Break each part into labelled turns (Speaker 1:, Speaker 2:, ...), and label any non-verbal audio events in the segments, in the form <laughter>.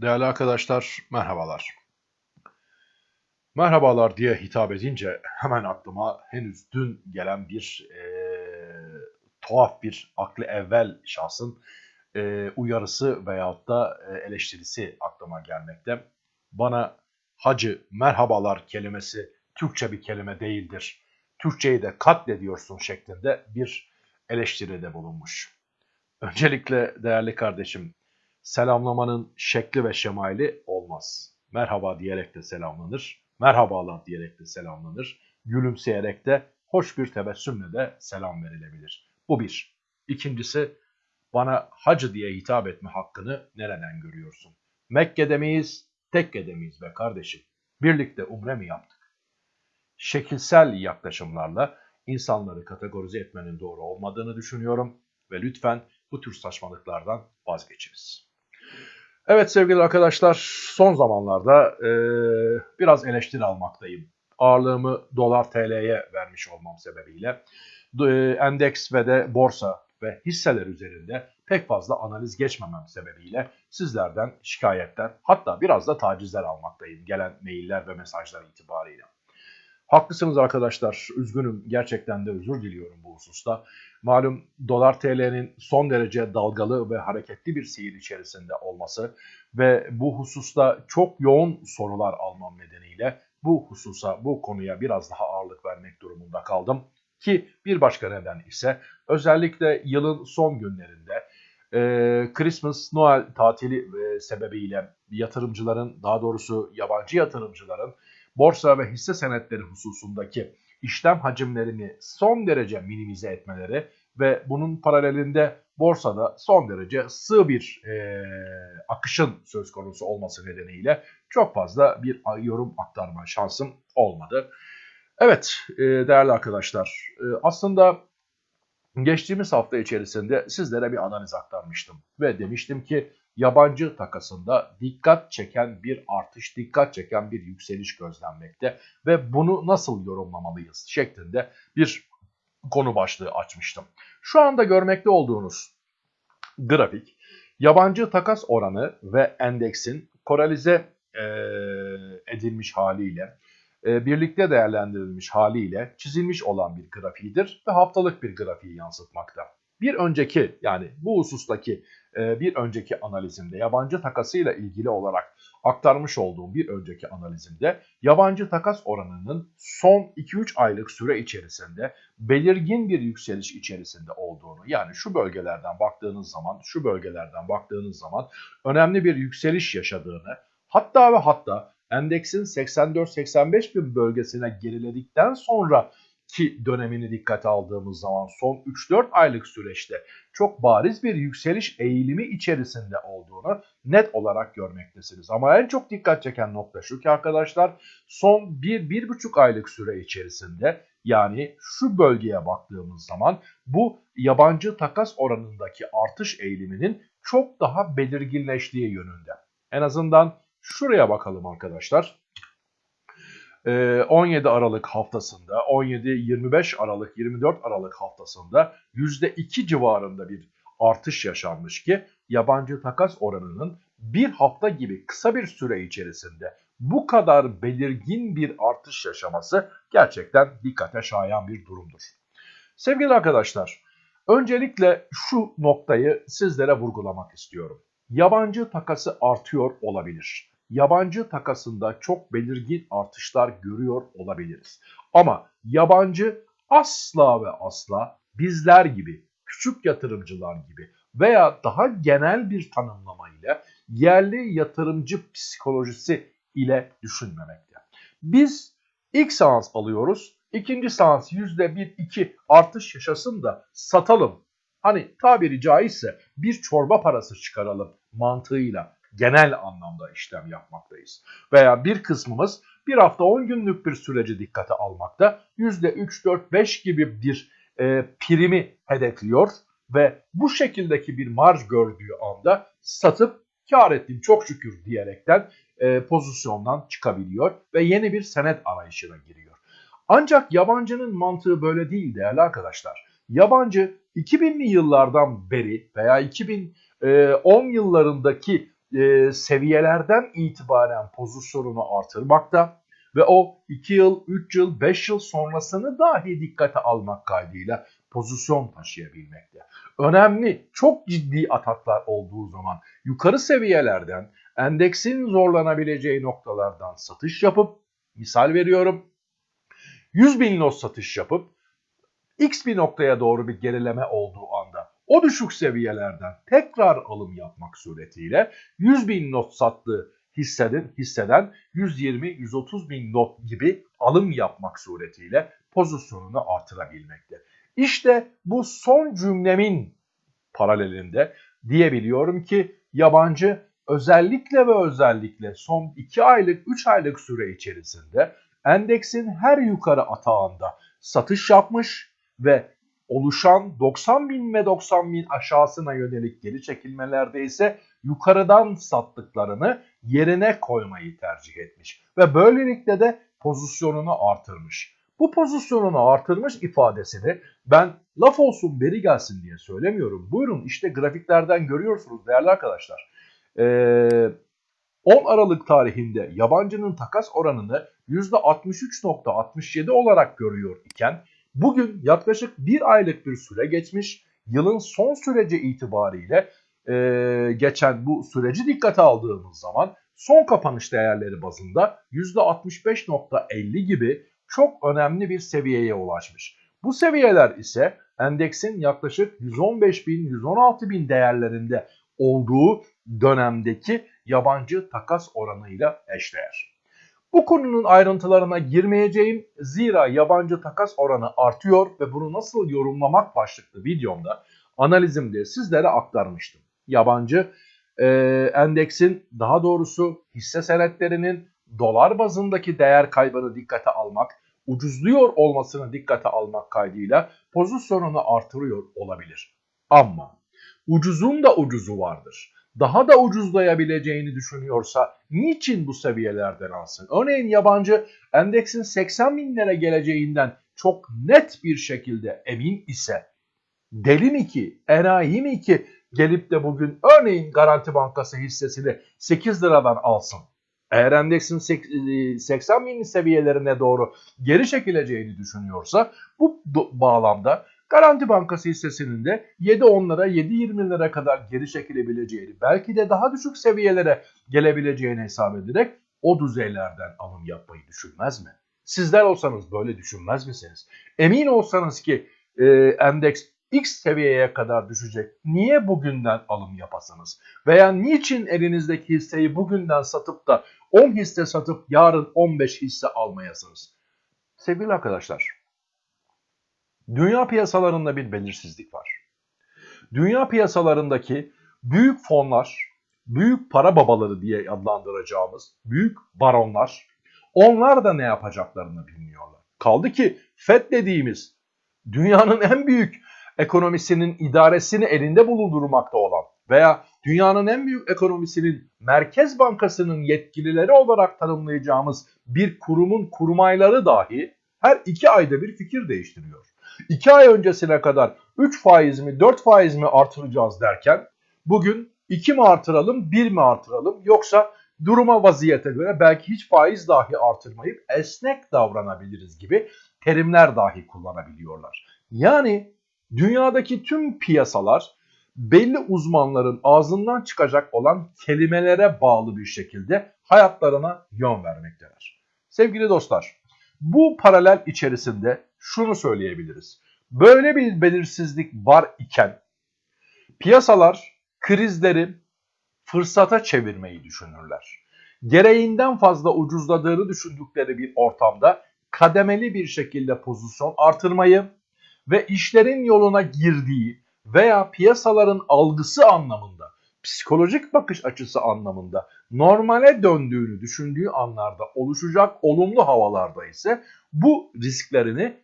Speaker 1: Değerli arkadaşlar, merhabalar. Merhabalar diye hitap edince hemen aklıma henüz dün gelen bir e, tuhaf bir aklı evvel şahsın e, uyarısı veyahut da e, eleştirisi aklıma gelmekte. Bana hacı merhabalar kelimesi Türkçe bir kelime değildir. Türkçeyi de katlediyorsun şeklinde bir eleştiride bulunmuş. Öncelikle değerli kardeşim selamlamanın şekli ve şemaili olmaz. Merhaba diyerek de selamlanır, merhabalar diyerek de selamlanır, gülümseyerek de hoş bir tebessümle de selam verilebilir. Bu bir. İkincisi, bana hacı diye hitap etme hakkını nereden görüyorsun? Mekke'de miyiz, Tekke'de miyiz be kardeşim? Birlikte umre mi yaptık? Şekilsel yaklaşımlarla insanları kategorize etmenin doğru olmadığını düşünüyorum ve lütfen bu tür saçmalıklardan vazgeçiniz. Evet sevgili arkadaşlar son zamanlarda e, biraz eleştiri almaktayım. Ağırlığımı dolar TL'ye vermiş olmam sebebiyle e, endeks ve de borsa ve hisseler üzerinde pek fazla analiz geçmemem sebebiyle sizlerden şikayetler hatta biraz da tacizler almaktayım gelen mailler ve mesajlar itibariyle. Haklısınız arkadaşlar. Üzgünüm. Gerçekten de özür diliyorum bu hususta. Malum dolar TL'nin son derece dalgalı ve hareketli bir seyir içerisinde olması ve bu hususta çok yoğun sorular almam nedeniyle bu hususa, bu konuya biraz daha ağırlık vermek durumunda kaldım. Ki bir başka neden ise özellikle yılın son günlerinde e, Christmas, Noel tatili e, sebebiyle yatırımcıların, daha doğrusu yabancı yatırımcıların borsa ve hisse senetleri hususundaki işlem hacimlerini son derece minimize etmeleri ve bunun paralelinde borsada son derece sığ bir e, akışın söz konusu olması nedeniyle çok fazla bir yorum aktarma şansım olmadı. Evet e, değerli arkadaşlar e, aslında geçtiğimiz hafta içerisinde sizlere bir analiz aktarmıştım ve demiştim ki yabancı takasında dikkat çeken bir artış, dikkat çeken bir yükseliş gözlenmekte ve bunu nasıl yorumlamalıyız şeklinde bir konu başlığı açmıştım. Şu anda görmekte olduğunuz grafik yabancı takas oranı ve endeksin korelize e, edilmiş haliyle e, birlikte değerlendirilmiş haliyle çizilmiş olan bir grafiğidir ve haftalık bir grafiği yansıtmakta. Bir önceki yani bu husustaki e, bir önceki analizimde yabancı takasıyla ilgili olarak aktarmış olduğum bir önceki analizimde yabancı takas oranının son 2-3 aylık süre içerisinde belirgin bir yükseliş içerisinde olduğunu yani şu bölgelerden baktığınız zaman şu bölgelerden baktığınız zaman önemli bir yükseliş yaşadığını hatta ve hatta endeksin 84-85 bin bölgesine geriledikten sonra ki dönemini dikkate aldığımız zaman son 3-4 aylık süreçte çok bariz bir yükseliş eğilimi içerisinde olduğunu net olarak görmektesiniz. Ama en çok dikkat çeken nokta şu ki arkadaşlar son 1-1,5 aylık süre içerisinde yani şu bölgeye baktığımız zaman bu yabancı takas oranındaki artış eğiliminin çok daha belirginleştiği yönünde. En azından şuraya bakalım arkadaşlar. 17 Aralık haftasında, 17-25 Aralık, 24 Aralık haftasında %2 civarında bir artış yaşanmış ki yabancı takas oranının bir hafta gibi kısa bir süre içerisinde bu kadar belirgin bir artış yaşaması gerçekten dikkate şayan bir durumdur. Sevgili arkadaşlar, öncelikle şu noktayı sizlere vurgulamak istiyorum. Yabancı takası artıyor olabilir yabancı takasında çok belirgin artışlar görüyor olabiliriz. Ama yabancı asla ve asla bizler gibi, küçük yatırımcılar gibi veya daha genel bir tanımlama ile yerli yatırımcı psikolojisi ile düşünmemekte. Biz ilk seans alıyoruz, ikinci seans %1-2 artış yaşasın da satalım. Hani tabiri caizse bir çorba parası çıkaralım mantığıyla genel anlamda işlem yapmaktayız. Veya bir kısmımız bir hafta 10 günlük bir süreci dikkate almakta %3, 4, 5 gibi bir e, primi hedefliyor ve bu şekildeki bir marj gördüğü anda satıp kar ettim çok şükür diyerekten e, pozisyondan çıkabiliyor ve yeni bir senet arayışına giriyor. Ancak yabancının mantığı böyle değil değerli arkadaşlar. Yabancı 2000'li yıllardan beri veya 2010 yıllarındaki e, seviyelerden itibaren pozisyonunu artırmakta ve o 2 yıl, 3 yıl, 5 yıl sonrasını dahi dikkate almak kaydıyla pozisyon taşıyabilmekte. Önemli, çok ciddi ataklar olduğu zaman yukarı seviyelerden endeksin zorlanabileceği noktalardan satış yapıp, misal veriyorum, 100 bin lot satış yapıp X bir noktaya doğru bir gerileme olduğu o düşük seviyelerden tekrar alım yapmak suretiyle 100 bin not sattığı hisseden, hisseden 120-130 bin not gibi alım yapmak suretiyle pozisyonunu artırabilmekte. İşte bu son cümlemin paralelinde diyebiliyorum ki yabancı özellikle ve özellikle son 2 aylık 3 aylık süre içerisinde endeksin her yukarı atağında satış yapmış ve oluşan 90 bin ve 90 bin aşağısına yönelik geri çekilmelerde ise yukarıdan sattıklarını yerine koymayı tercih etmiş. Ve böylelikle de pozisyonunu artırmış. Bu pozisyonunu artırmış ifadesini ben laf olsun beri gelsin diye söylemiyorum. Buyurun işte grafiklerden görüyorsunuz değerli arkadaşlar. Ee, 10 Aralık tarihinde yabancının takas oranını %63.67 olarak görüyor iken bugün yaklaşık bir aylık bir süre geçmiş. Yılın son süreci itibariyle e, geçen bu süreci dikkate aldığımız zaman son kapanış değerleri bazında %65.50 gibi çok önemli bir seviyeye ulaşmış. Bu seviyeler ise endeksin yaklaşık 115 bin, 116 bin değerlerinde olduğu dönemdeki yabancı takas oranıyla eşdeğer. Bu konunun ayrıntılarına girmeyeceğim zira yabancı takas oranı artıyor ve bunu nasıl yorumlamak başlıklı videomda analizimde sizlere aktarmıştım. Yabancı e, endeksin daha doğrusu hisse senetlerinin dolar bazındaki değer kaybını dikkate almak, ucuzluyor olmasını dikkate almak kaydıyla pozisyonunu artırıyor olabilir. Ama ucuzun da ucuzu vardır. Daha da ucuzlayabileceğini düşünüyorsa niçin bu seviyelerden alsın? Örneğin yabancı endeksin 80 binlere geleceğinden çok net bir şekilde emin ise deli mi ki, enayi mi ki gelip de bugün örneğin Garanti Bankası hissesini 8 liradan alsın? Eğer endeksin 80 e, bin seviyelerine doğru geri çekileceğini düşünüyorsa bu bağlamda Garanti Bankası hissesinin de 7-10'lara 7-20'lere kadar geri çekilebileceğini belki de daha düşük seviyelere gelebileceğini hesap ederek o düzeylerden alım yapmayı düşünmez mi? Sizler olsanız böyle düşünmez misiniz? Emin olsanız ki e, endeks X seviyeye kadar düşecek. Niye bugünden alım yapasınız? Veya niçin elinizdeki hisseyi bugünden satıp da 10 hisse satıp yarın 15 hisse almayasınız? Sevgili arkadaşlar, dünya piyasalarında bir belirsizlik var. Dünya piyasalarındaki büyük fonlar, büyük para babaları diye adlandıracağımız büyük baronlar, onlar da ne yapacaklarını bilmiyorlar. Kaldı ki FED dediğimiz dünyanın en büyük ekonomisinin idaresini elinde bulundurmakta olan veya dünyanın en büyük ekonomisinin Merkez Bankası'nın yetkilileri olarak tanımlayacağımız bir kurumun kurmayları dahi her iki ayda bir fikir değiştiriyor. İki ay öncesine kadar 3 faiz mi 4 faiz mi artıracağız derken bugün 2 mi artıralım 1 mi artıralım yoksa duruma vaziyete göre belki hiç faiz dahi artırmayıp esnek davranabiliriz gibi terimler dahi kullanabiliyorlar. Yani dünyadaki tüm piyasalar belli uzmanların ağzından çıkacak olan kelimelere bağlı bir şekilde hayatlarına yön vermekteler. Sevgili dostlar, bu paralel içerisinde şunu söyleyebiliriz. Böyle bir belirsizlik var iken piyasalar krizleri fırsata çevirmeyi düşünürler. Gereğinden fazla ucuzladığını düşündükleri bir ortamda kademeli bir şekilde pozisyon artırmayı ve işlerin yoluna girdiği veya piyasaların algısı anlamında, psikolojik bakış açısı anlamında normale döndüğünü düşündüğü anlarda oluşacak olumlu havalarda ise bu risklerini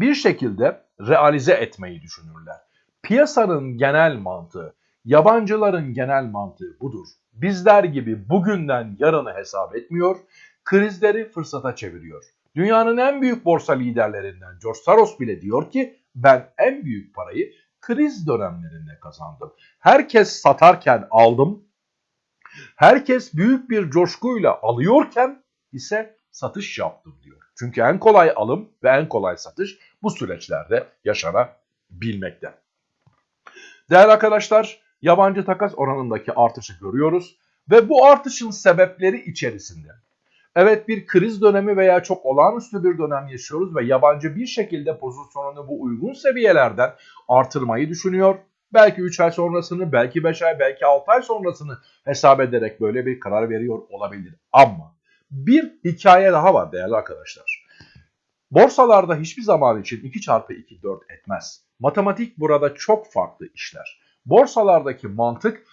Speaker 1: bir şekilde realize etmeyi düşünürler. Piyasanın genel mantığı, yabancıların genel mantığı budur. Bizler gibi bugünden yarını hesap etmiyor, krizleri fırsata çeviriyor. Dünyanın en büyük borsa liderlerinden George Soros bile diyor ki ben en büyük parayı kriz dönemlerinde kazandım. Herkes satarken aldım, Herkes büyük bir coşkuyla alıyorken ise satış yaptım diyor. Çünkü en kolay alım ve en kolay satış bu süreçlerde yaşanabilmekte. Değerli arkadaşlar, yabancı takas oranındaki artışı görüyoruz ve bu artışın sebepleri içerisinde Evet bir kriz dönemi veya çok olağanüstü bir dönem yaşıyoruz ve yabancı bir şekilde pozisyonunu bu uygun seviyelerden artırmayı düşünüyor. Belki 3 ay sonrasını, belki 5 ay, belki 6 ay sonrasını hesap ederek böyle bir karar veriyor olabilir. Ama bir hikaye daha var değerli arkadaşlar. Borsalarda hiçbir zaman için 2 çarpı 2 4 etmez. Matematik burada çok farklı işler. Borsalardaki mantık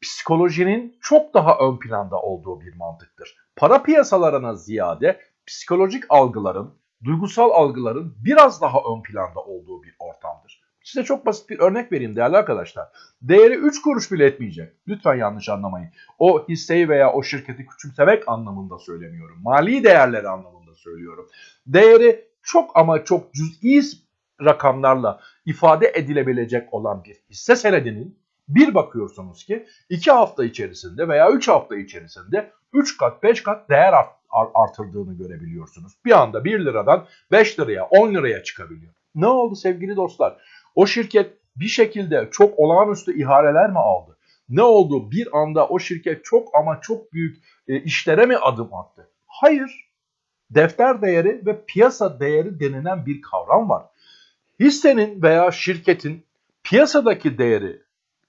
Speaker 1: psikolojinin çok daha ön planda olduğu bir mantıktır. Para piyasalarına ziyade psikolojik algıların, duygusal algıların biraz daha ön planda olduğu bir ortamdır. Size çok basit bir örnek vereyim değerli arkadaşlar. Değeri 3 kuruş bile etmeyecek. Lütfen yanlış anlamayın. O hisseyi veya o şirketi küçümsemek anlamında söylemiyorum. Mali değerleri anlamında söylüyorum. Değeri çok ama çok cüz'i rakamlarla ifade edilebilecek olan bir hisse senedinin bir bakıyorsunuz ki 2 hafta içerisinde veya 3 hafta içerisinde 3 kat 5 kat değer art, artırdığını görebiliyorsunuz. Bir anda 1 liradan 5 liraya 10 liraya çıkabiliyor. Ne oldu sevgili dostlar? O şirket bir şekilde çok olağanüstü ihaleler mi aldı? Ne oldu? Bir anda o şirket çok ama çok büyük e, işlere mi adım attı? Hayır. Defter değeri ve piyasa değeri denilen bir kavram var. Hissenin veya şirketin piyasadaki değeri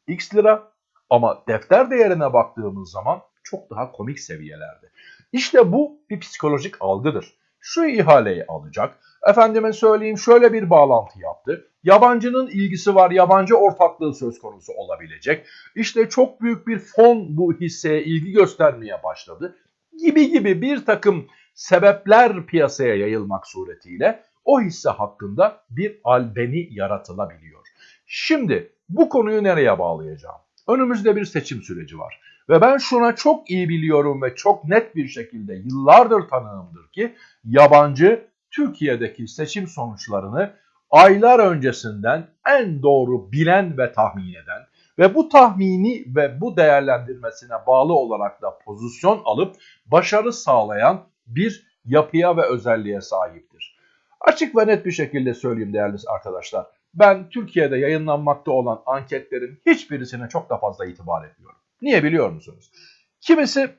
Speaker 1: x lira ama defter değerine baktığımız zaman çok daha komik seviyelerde. İşte bu bir psikolojik algıdır. Şu ihaleyi alacak, efendime söyleyeyim şöyle bir bağlantı yaptı. Yabancının ilgisi var, yabancı ortaklığı söz konusu olabilecek. İşte çok büyük bir fon bu hisseye ilgi göstermeye başladı. Gibi gibi bir takım sebepler piyasaya yayılmak suretiyle o hisse hakkında bir albeni yaratılabiliyor. Şimdi bu konuyu nereye bağlayacağım? Önümüzde bir seçim süreci var. Ve ben şuna çok iyi biliyorum ve çok net bir şekilde yıllardır tanığımdır ki yabancı Türkiye'deki seçim sonuçlarını aylar öncesinden en doğru bilen ve tahmin eden ve bu tahmini ve bu değerlendirmesine bağlı olarak da pozisyon alıp başarı sağlayan bir yapıya ve özelliğe sahiptir. Açık ve net bir şekilde söyleyeyim değerli arkadaşlar. Ben Türkiye'de yayınlanmakta olan anketlerin hiçbirisine çok da fazla itibar etmiyorum. Niye biliyor musunuz? Kimisi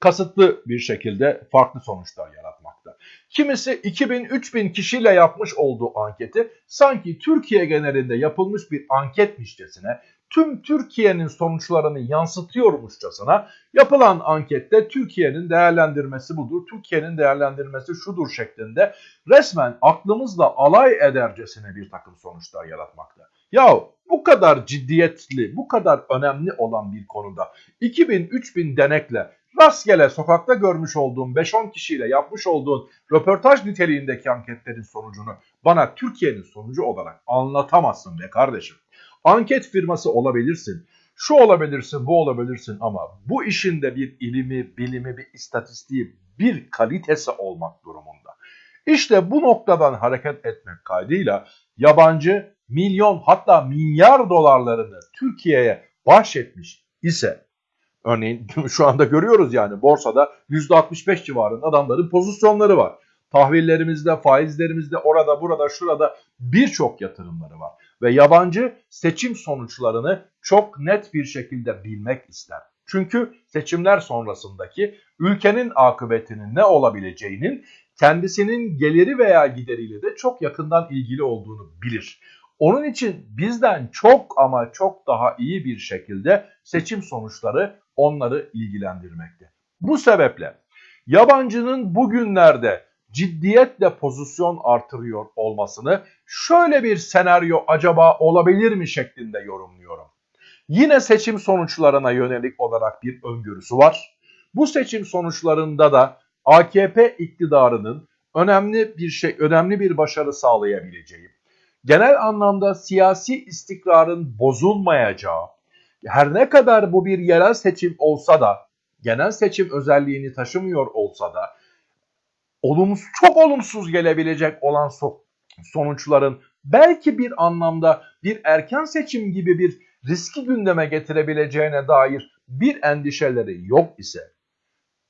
Speaker 1: kasıtlı bir şekilde farklı sonuçlar yaratmakta. Kimisi 2000-3000 kişiyle yapmış olduğu anketi sanki Türkiye genelinde yapılmış bir anketmişçesine tüm Türkiye'nin sonuçlarını yansıtıyormuşçasına yapılan ankette Türkiye'nin değerlendirmesi budur, Türkiye'nin değerlendirmesi şudur şeklinde resmen aklımızla alay edercesine bir takım sonuçlar yaratmakta. Ya bu kadar ciddiyetli, bu kadar önemli olan bir konuda 2000-3000 denekle rastgele sokakta görmüş olduğum 5-10 kişiyle yapmış olduğun röportaj niteliğindeki anketlerin sonucunu bana Türkiye'nin sonucu olarak anlatamazsın be kardeşim. Anket firması olabilirsin. Şu olabilirsin, bu olabilirsin ama bu işin de bir ilimi, bilimi, bir istatistiği, bir kalitesi olmak durumunda. İşte bu noktadan hareket etmek kaydıyla yabancı milyon hatta milyar dolarlarını Türkiye'ye bahşetmiş ise örneğin <laughs> şu anda görüyoruz yani borsada %65 civarında adamların pozisyonları var. Tahvillerimizde, faizlerimizde, orada, burada, şurada birçok yatırımları var. Ve yabancı seçim sonuçlarını çok net bir şekilde bilmek ister. Çünkü seçimler sonrasındaki ülkenin akıbetinin ne olabileceğinin kendisinin geliri veya gideriyle de çok yakından ilgili olduğunu bilir. Onun için bizden çok ama çok daha iyi bir şekilde seçim sonuçları onları ilgilendirmekte. Bu sebeple yabancının bugünlerde ciddiyetle pozisyon artırıyor olmasını şöyle bir senaryo acaba olabilir mi şeklinde yorumluyorum. Yine seçim sonuçlarına yönelik olarak bir öngörüsü var. Bu seçim sonuçlarında da AKP iktidarının önemli bir şey, önemli bir başarı sağlayabileceği, genel anlamda siyasi istikrarın bozulmayacağı, her ne kadar bu bir yerel seçim olsa da, genel seçim özelliğini taşımıyor olsa da, olumsuz, çok olumsuz gelebilecek olan sonuçların belki bir anlamda bir erken seçim gibi bir riski gündeme getirebileceğine dair bir endişeleri yok ise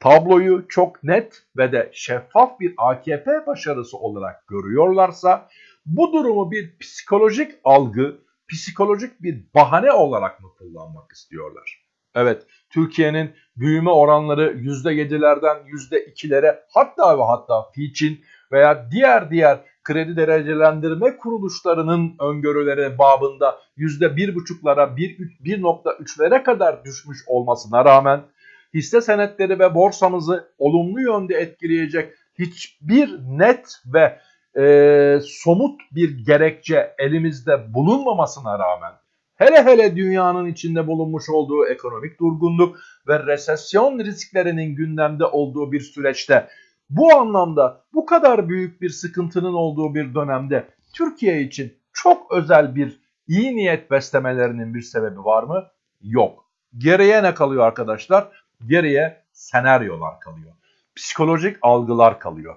Speaker 1: tabloyu çok net ve de şeffaf bir AKP başarısı olarak görüyorlarsa bu durumu bir psikolojik algı, psikolojik bir bahane olarak mı kullanmak istiyorlar? Evet, Türkiye'nin büyüme oranları %7'lerden %2'lere hatta ve hatta Fitch'in veya diğer diğer kredi derecelendirme kuruluşlarının öngörüleri babında %1,5'lara 1.3'lere kadar düşmüş olmasına rağmen hisse senetleri ve borsamızı olumlu yönde etkileyecek hiçbir net ve e, somut bir gerekçe elimizde bulunmamasına rağmen hele hele dünyanın içinde bulunmuş olduğu ekonomik durgunluk ve resesyon risklerinin gündemde olduğu bir süreçte bu anlamda bu kadar büyük bir sıkıntının olduğu bir dönemde Türkiye için çok özel bir iyi niyet beslemelerinin bir sebebi var mı? Yok. Geriye ne kalıyor arkadaşlar? Geriye senaryolar kalıyor. Psikolojik algılar kalıyor.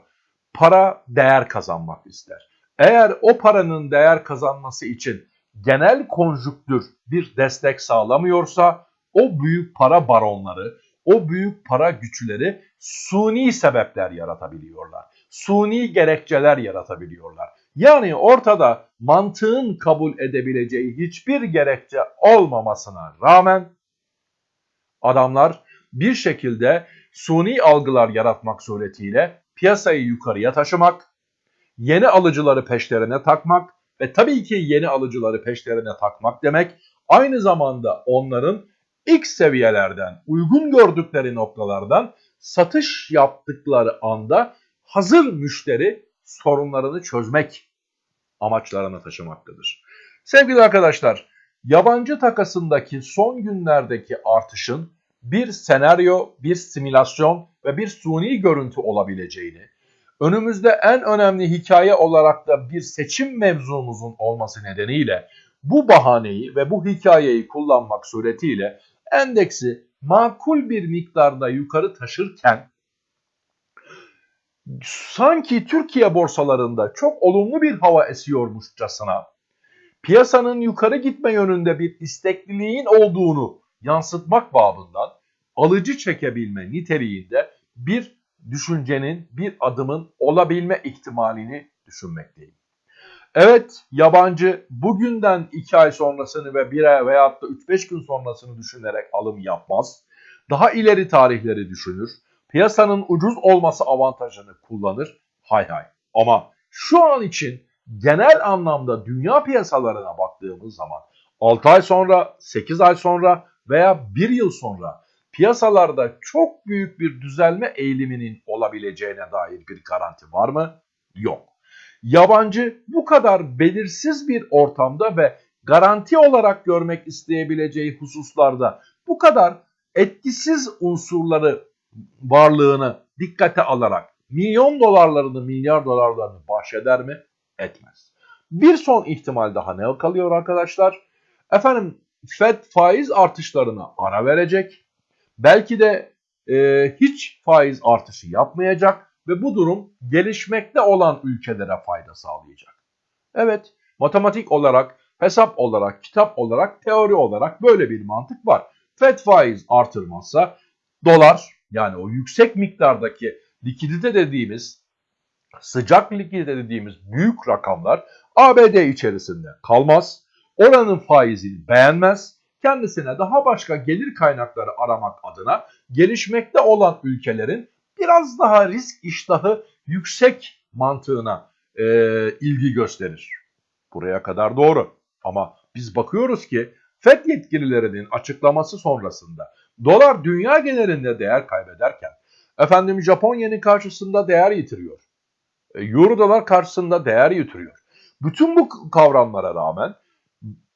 Speaker 1: Para değer kazanmak ister. Eğer o paranın değer kazanması için genel konjüktür bir destek sağlamıyorsa o büyük para baronları, o büyük para güçleri suni sebepler yaratabiliyorlar. Suni gerekçeler yaratabiliyorlar. Yani ortada mantığın kabul edebileceği hiçbir gerekçe olmamasına rağmen adamlar bir şekilde suni algılar yaratmak suretiyle piyasayı yukarıya taşımak, yeni alıcıları peşlerine takmak ve tabii ki yeni alıcıları peşlerine takmak demek aynı zamanda onların ilk seviyelerden, uygun gördükleri noktalardan satış yaptıkları anda hazır müşteri sorunlarını çözmek amaçlarına taşımaktadır. Sevgili arkadaşlar, yabancı takasındaki son günlerdeki artışın bir senaryo, bir simülasyon ve bir suni görüntü olabileceğini, önümüzde en önemli hikaye olarak da bir seçim mevzumuzun olması nedeniyle bu bahaneyi ve bu hikayeyi kullanmak suretiyle endeksi makul bir miktarda yukarı taşırken sanki Türkiye borsalarında çok olumlu bir hava esiyormuşçasına piyasanın yukarı gitme yönünde bir istekliliğin olduğunu yansıtmak babından alıcı çekebilme niteliğinde bir düşüncenin, bir adımın olabilme ihtimalini düşünmekteyim. Evet yabancı bugünden 2 ay sonrasını ve 1 ay veyahut da 3-5 gün sonrasını düşünerek alım yapmaz. Daha ileri tarihleri düşünür. Piyasanın ucuz olması avantajını kullanır. Hay hay. Ama şu an için genel anlamda dünya piyasalarına baktığımız zaman 6 ay sonra, 8 ay sonra veya 1 yıl sonra piyasalarda çok büyük bir düzelme eğiliminin olabileceğine dair bir garanti var mı? Yok. Yabancı bu kadar belirsiz bir ortamda ve garanti olarak görmek isteyebileceği hususlarda bu kadar etkisiz unsurları varlığını dikkate alarak milyon dolarlarını milyar dolarlarını bahşeder mi? Etmez. Bir son ihtimal daha ne kalıyor arkadaşlar? Efendim Fed faiz artışlarına ara verecek. Belki de e, hiç faiz artışı yapmayacak ve bu durum gelişmekte olan ülkelere fayda sağlayacak. Evet, matematik olarak, hesap olarak, kitap olarak, teori olarak böyle bir mantık var. Fed faiz artırmazsa dolar yani o yüksek miktardaki likidite dediğimiz, sıcak likidite dediğimiz büyük rakamlar ABD içerisinde kalmaz. Oranın faizini beğenmez. Kendisine daha başka gelir kaynakları aramak adına gelişmekte olan ülkelerin biraz daha risk iştahı yüksek mantığına e, ilgi gösterir. Buraya kadar doğru. Ama biz bakıyoruz ki FED yetkililerinin açıklaması sonrasında dolar dünya genelinde değer kaybederken efendim Japon yeni karşısında değer yitiriyor. E, Euro dolar karşısında değer yitiriyor. Bütün bu kavramlara rağmen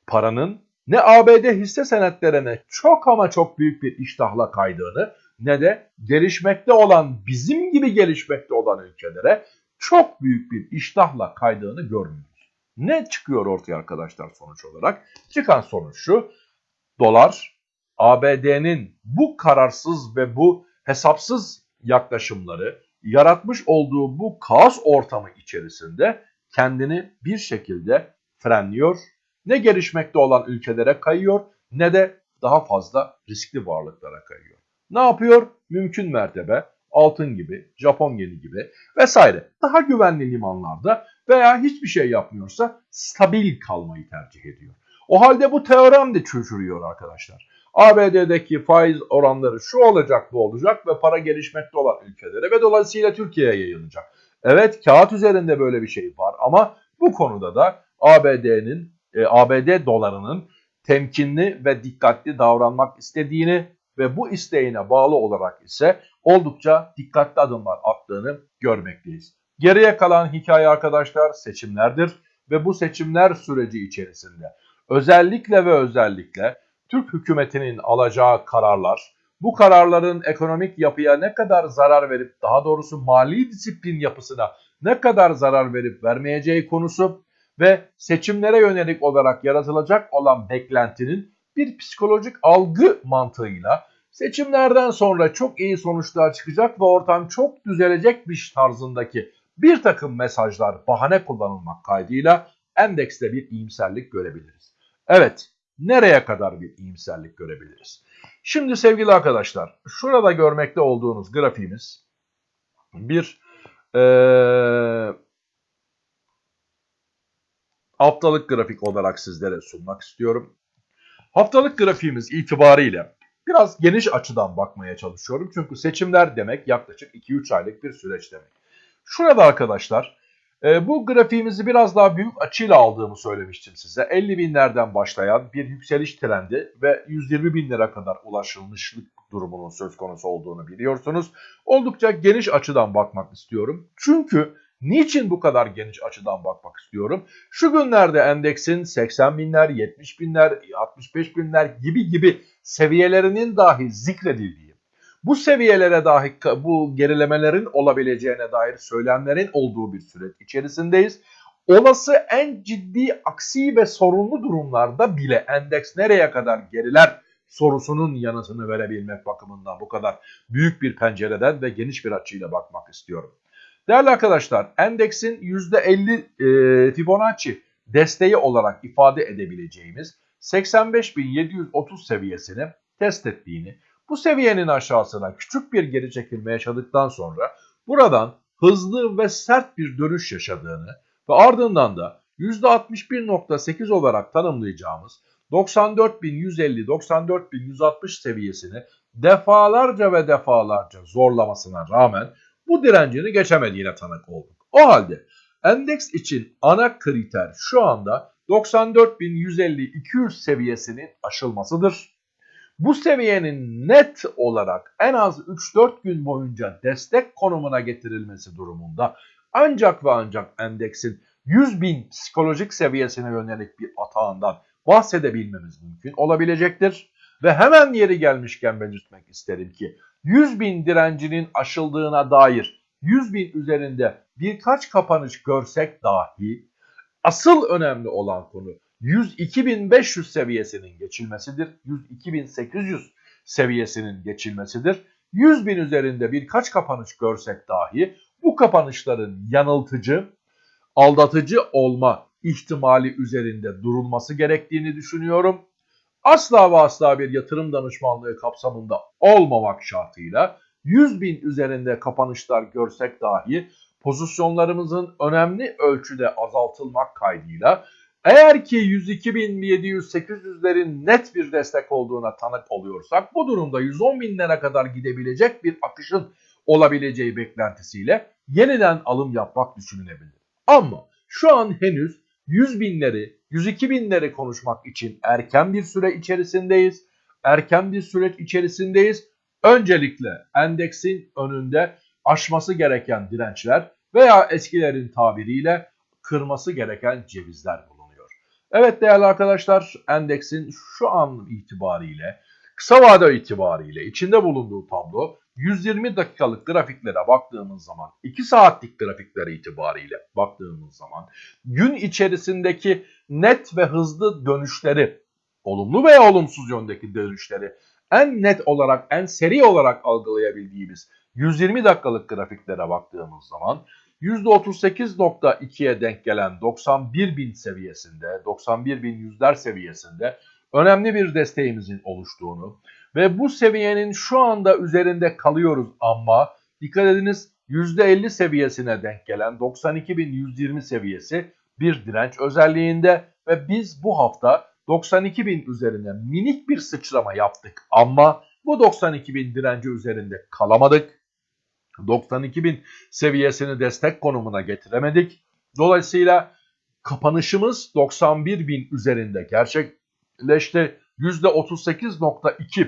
Speaker 1: paranın ne ABD hisse senetlerine çok ama çok büyük bir iştahla kaydığını ne de gelişmekte olan bizim gibi gelişmekte olan ülkelere çok büyük bir iştahla kaydığını görmüyoruz. Ne çıkıyor ortaya arkadaşlar sonuç olarak? Çıkan sonuç şu. Dolar ABD'nin bu kararsız ve bu hesapsız yaklaşımları yaratmış olduğu bu kaos ortamı içerisinde kendini bir şekilde frenliyor. Ne gelişmekte olan ülkelere kayıyor ne de daha fazla riskli varlıklara kayıyor. Ne yapıyor? Mümkün mertebe altın gibi, Japon yeni gibi vesaire daha güvenli limanlarda veya hiçbir şey yapmıyorsa stabil kalmayı tercih ediyor. O halde bu teorem de çözülüyor arkadaşlar. ABD'deki faiz oranları şu olacak bu olacak ve para gelişmekte olan ülkelere ve dolayısıyla Türkiye'ye yayılacak. Evet kağıt üzerinde böyle bir şey var ama bu konuda da ABD'nin e, ABD dolarının temkinli ve dikkatli davranmak istediğini ve bu isteğine bağlı olarak ise oldukça dikkatli adımlar attığını görmekteyiz. Geriye kalan hikaye arkadaşlar seçimlerdir ve bu seçimler süreci içerisinde özellikle ve özellikle Türk hükümetinin alacağı kararlar, bu kararların ekonomik yapıya ne kadar zarar verip daha doğrusu mali disiplin yapısına ne kadar zarar verip vermeyeceği konusu ve seçimlere yönelik olarak yaratılacak olan beklentinin bir psikolojik algı mantığıyla seçimlerden sonra çok iyi sonuçlar çıkacak ve ortam çok düzelecekmiş tarzındaki bir takım mesajlar bahane kullanılmak kaydıyla endekste bir iyimserlik görebiliriz. Evet, nereye kadar bir iyimserlik görebiliriz? Şimdi sevgili arkadaşlar, şurada görmekte olduğunuz grafiğimiz bir ee, haftalık grafik olarak sizlere sunmak istiyorum. Haftalık grafiğimiz itibariyle biraz geniş açıdan bakmaya çalışıyorum. Çünkü seçimler demek yaklaşık 2-3 aylık bir süreç demek. Şurada arkadaşlar e, bu grafiğimizi biraz daha büyük açıyla aldığımı söylemiştim size. 50 binlerden başlayan bir yükseliş trendi ve 120 binlere kadar ulaşılmışlık durumunun söz konusu olduğunu biliyorsunuz. Oldukça geniş açıdan bakmak istiyorum. Çünkü niçin bu kadar geniş açıdan bakmak istiyorum? Şu günlerde endeksin 80 binler, 70 binler, 65 binler gibi gibi seviyelerinin dahi zikredildiği, bu seviyelere dahi bu gerilemelerin olabileceğine dair söylemlerin olduğu bir süreç içerisindeyiz. Olası en ciddi aksi ve sorunlu durumlarda bile endeks nereye kadar geriler sorusunun yanıtını verebilmek bakımından bu kadar büyük bir pencereden ve geniş bir açıyla bakmak istiyorum. Değerli arkadaşlar endeksin %50 e, Fibonacci desteği olarak ifade edebileceğimiz 85.730 seviyesini test ettiğini, bu seviyenin aşağısına küçük bir geri çekilme yaşadıktan sonra buradan hızlı ve sert bir dönüş yaşadığını ve ardından da %61.8 olarak tanımlayacağımız 94.150-94.160 seviyesini defalarca ve defalarca zorlamasına rağmen bu direncini geçemediğine tanık olduk. O halde endeks için ana kriter şu anda 94.150-200 seviyesinin aşılmasıdır. Bu seviyenin net olarak en az 3-4 gün boyunca destek konumuna getirilmesi durumunda ancak ve ancak endeksin 100 bin psikolojik seviyesine yönelik bir atağından bahsedebilmemiz mümkün olabilecektir. Ve hemen yeri gelmişken belirtmek isterim ki 100 bin direncinin aşıldığına dair 100 bin üzerinde birkaç kapanış görsek dahi asıl önemli olan konu 102.500 seviyesinin geçilmesidir. 102.800 seviyesinin geçilmesidir. 100 bin üzerinde birkaç kapanış görsek dahi bu kapanışların yanıltıcı, aldatıcı olma ihtimali üzerinde durulması gerektiğini düşünüyorum. Asla ve asla bir yatırım danışmanlığı kapsamında olmamak şartıyla 100 bin üzerinde kapanışlar görsek dahi pozisyonlarımızın önemli ölçüde azaltılmak kaydıyla eğer ki 102.700-800'lerin net bir destek olduğuna tanık oluyorsak bu durumda 110 binlere kadar gidebilecek bir akışın olabileceği beklentisiyle yeniden alım yapmak düşünülebilir. Ama şu an henüz 100 binleri, 102 binleri konuşmak için erken bir süre içerisindeyiz. Erken bir süreç içerisindeyiz. Öncelikle endeksin önünde aşması gereken dirençler veya eskilerin tabiriyle kırması gereken cevizler bulunuyor. Evet değerli arkadaşlar endeksin şu an itibariyle kısa vade itibariyle içinde bulunduğu tablo 120 dakikalık grafiklere baktığımız zaman 2 saatlik grafiklere itibariyle baktığımız zaman gün içerisindeki net ve hızlı dönüşleri olumlu veya olumsuz yöndeki dönüşleri en net olarak en seri olarak algılayabildiğimiz 120 dakikalık grafiklere baktığımız zaman %38.2'ye denk gelen 91.000 seviyesinde 91.100'ler seviyesinde önemli bir desteğimizin oluştuğunu ve bu seviyenin şu anda üzerinde kalıyoruz ama dikkat ediniz %50 seviyesine denk gelen 92.120 seviyesi bir direnç özelliğinde ve biz bu hafta 92.000 üzerine minik bir sıçrama yaptık ama bu 92.000 direnci üzerinde kalamadık. 92.000 seviyesini destek konumuna getiremedik. Dolayısıyla kapanışımız 91.000 üzerinde gerçekleşti. %38.2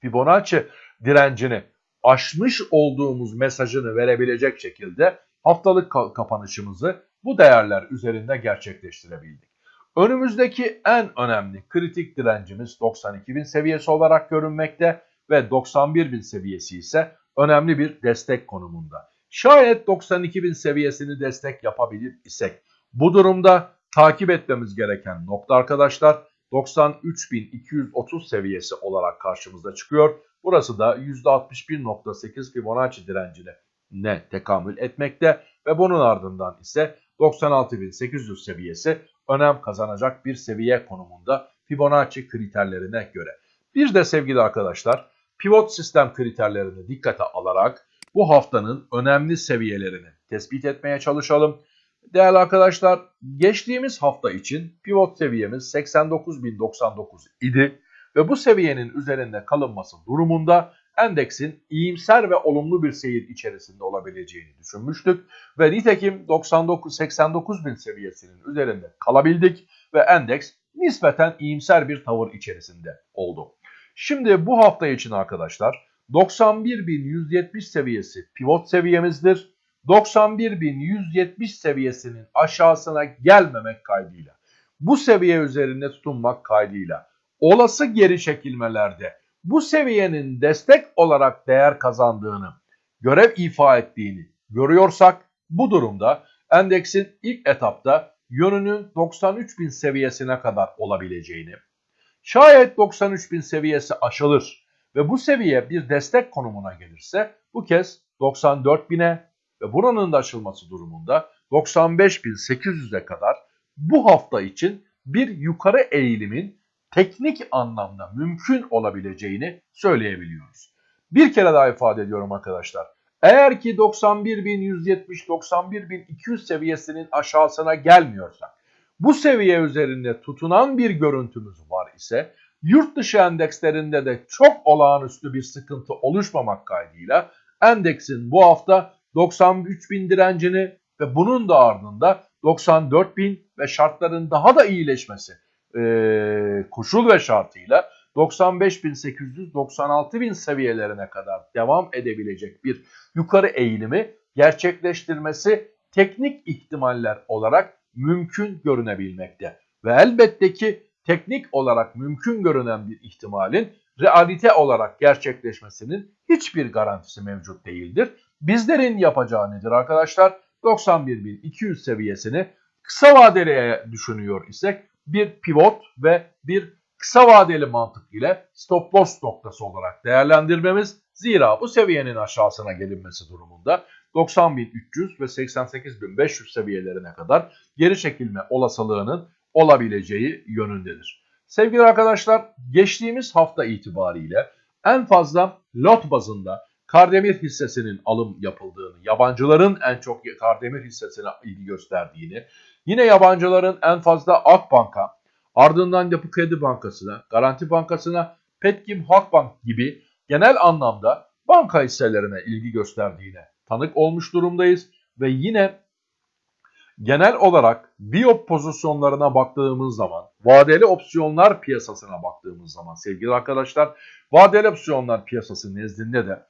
Speaker 1: Fibonacci direncini aşmış olduğumuz mesajını verebilecek şekilde haftalık kapanışımızı bu değerler üzerinde gerçekleştirebildik. Önümüzdeki en önemli kritik direncimiz 92.000 seviyesi olarak görünmekte ve 91.000 seviyesi ise önemli bir destek konumunda. Şayet 92.000 seviyesini destek yapabilir isek bu durumda takip etmemiz gereken nokta arkadaşlar 93.230 seviyesi olarak karşımıza çıkıyor. Burası da %61.8 Fibonacci direncine ne tekamül etmekte ve bunun ardından ise 96.800 seviyesi önem kazanacak bir seviye konumunda Fibonacci kriterlerine göre. Bir de sevgili arkadaşlar pivot sistem kriterlerini dikkate alarak bu haftanın önemli seviyelerini tespit etmeye çalışalım. Değerli arkadaşlar geçtiğimiz hafta için pivot seviyemiz 89.099 idi ve bu seviyenin üzerinde kalınması durumunda endeksin iyimser ve olumlu bir seyir içerisinde olabileceğini düşünmüştük ve nitekim 99 89 bin seviyesinin üzerinde kalabildik ve endeks nispeten iyimser bir tavır içerisinde oldu. Şimdi bu hafta için arkadaşlar 91.170 seviyesi pivot seviyemizdir. 91.170 seviyesinin aşağısına gelmemek kaydıyla bu seviye üzerinde tutunmak kaydıyla olası geri çekilmelerde bu seviyenin destek olarak değer kazandığını, görev ifa ettiğini görüyorsak bu durumda endeksin ilk etapta yönünün 93.000 seviyesine kadar olabileceğini, şayet 93.000 seviyesi aşılır ve bu seviye bir destek konumuna gelirse bu kez 94.000'e ve buranın da aşılması durumunda 95.800'e kadar bu hafta için bir yukarı eğilimin teknik anlamda mümkün olabileceğini söyleyebiliyoruz. Bir kere daha ifade ediyorum arkadaşlar. Eğer ki 91.170-91.200 seviyesinin aşağısına gelmiyorsak, bu seviye üzerinde tutunan bir görüntümüz var ise, yurt dışı endekslerinde de çok olağanüstü bir sıkıntı oluşmamak kaydıyla endeksin bu hafta 93.000 direncini ve bunun da ardında 94.000 ve şartların daha da iyileşmesi e, koşul ve şartıyla 95.800-96.000 seviyelerine kadar devam edebilecek bir yukarı eğilimi gerçekleştirmesi teknik ihtimaller olarak mümkün görünebilmekte. Ve elbette ki teknik olarak mümkün görünen bir ihtimalin realite olarak gerçekleşmesinin hiçbir garantisi mevcut değildir. Bizlerin yapacağı nedir arkadaşlar? 91.200 seviyesini kısa vadeli düşünüyor isek bir pivot ve bir kısa vadeli mantık ile stop loss noktası olarak değerlendirmemiz. Zira bu seviyenin aşağısına gelinmesi durumunda 90.300 ve 88.500 seviyelerine kadar geri çekilme olasılığının olabileceği yönündedir. Sevgili arkadaşlar geçtiğimiz hafta itibariyle en fazla lot bazında Kardemir hissesinin alım yapıldığını, yabancıların en çok Kardemir hissesine ilgi gösterdiğini, yine yabancıların en fazla Akbank'a, ardından Yapı Kredi Bankası'na, Garanti Bankası'na, Petkim Halkbank gibi genel anlamda banka hisselerine ilgi gösterdiğine tanık olmuş durumdayız. Ve yine genel olarak biop pozisyonlarına baktığımız zaman, vadeli opsiyonlar piyasasına baktığımız zaman sevgili arkadaşlar, vadeli opsiyonlar piyasası nezdinde de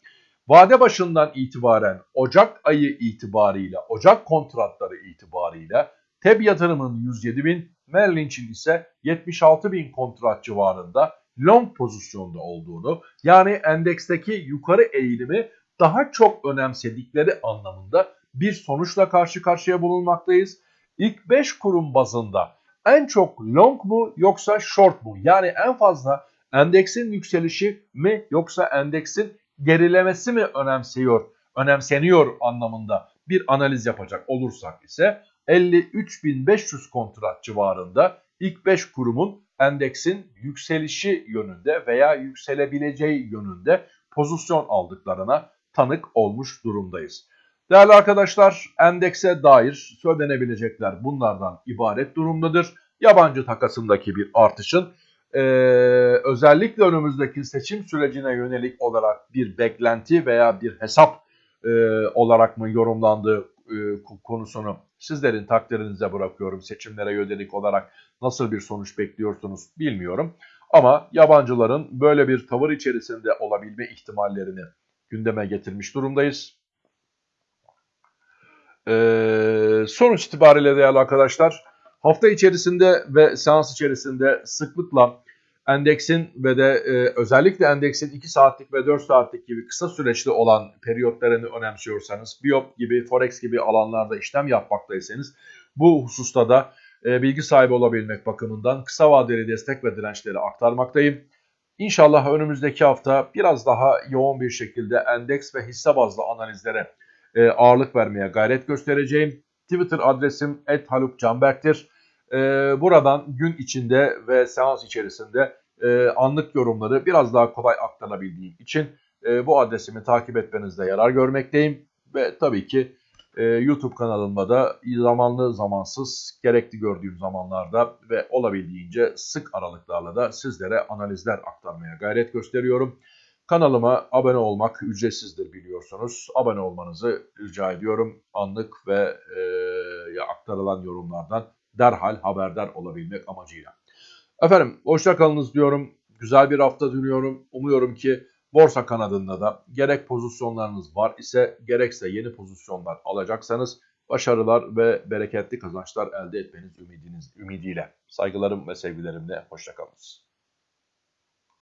Speaker 1: Vade başından itibaren Ocak ayı itibariyle, Ocak kontratları itibariyle TEB yatırımın 107 bin, Merrill Lynch'in ise 76 bin kontrat civarında long pozisyonda olduğunu yani endeksteki yukarı eğilimi daha çok önemsedikleri anlamında bir sonuçla karşı karşıya bulunmaktayız. İlk 5 kurum bazında en çok long mu yoksa short mu? Yani en fazla endeksin yükselişi mi yoksa endeksin gerilemesi mi önemsiyor, önemseniyor anlamında bir analiz yapacak olursak ise 53.500 kontrat civarında ilk 5 kurumun endeksin yükselişi yönünde veya yükselebileceği yönünde pozisyon aldıklarına tanık olmuş durumdayız. Değerli arkadaşlar, endekse dair söylenebilecekler bunlardan ibaret durumdadır. Yabancı takasındaki bir artışın e, özellikle önümüzdeki seçim sürecine yönelik olarak bir beklenti veya bir hesap e, olarak mı yorumlandığı e, konusunu sizlerin takdirinize bırakıyorum. Seçimlere yönelik olarak nasıl bir sonuç bekliyorsunuz bilmiyorum. Ama yabancıların böyle bir tavır içerisinde olabilme ihtimallerini gündeme getirmiş durumdayız. Ee, sonuç itibariyle değerli arkadaşlar hafta içerisinde ve seans içerisinde sıklıkla endeksin ve de e, özellikle endeksin 2 saatlik ve 4 saatlik gibi kısa süreçli olan periyotlarını önemsiyorsanız, Biop gibi, Forex gibi alanlarda işlem yapmaktaysanız bu hususta da e, bilgi sahibi olabilmek bakımından kısa vadeli destek ve dirençleri aktarmaktayım. İnşallah önümüzdeki hafta biraz daha yoğun bir şekilde endeks ve hisse bazlı analizlere e, ağırlık vermeye gayret göstereceğim. Twitter adresim @halukcanberk'tir. E, buradan gün içinde ve seans içerisinde e, anlık yorumları biraz daha kolay aktarabildiğim için e, bu adresimi takip etmenizde yarar görmekteyim. Ve tabii ki e, YouTube kanalımda da zamanlı zamansız gerekli gördüğüm zamanlarda ve olabildiğince sık aralıklarla da sizlere analizler aktarmaya gayret gösteriyorum. Kanalıma abone olmak ücretsizdir biliyorsunuz. Abone olmanızı rica ediyorum. Anlık ve e, aktarılan yorumlardan derhal haberdar olabilmek amacıyla. Efendim hoşça kalınız diyorum. Güzel bir hafta diliyorum. Umuyorum ki borsa kanadında da gerek pozisyonlarınız var ise gerekse yeni pozisyonlar alacaksanız başarılar ve bereketli kazançlar elde etmeniz ümidiniz, ümidiyle. Saygılarım ve sevgilerimle hoşçakalınız.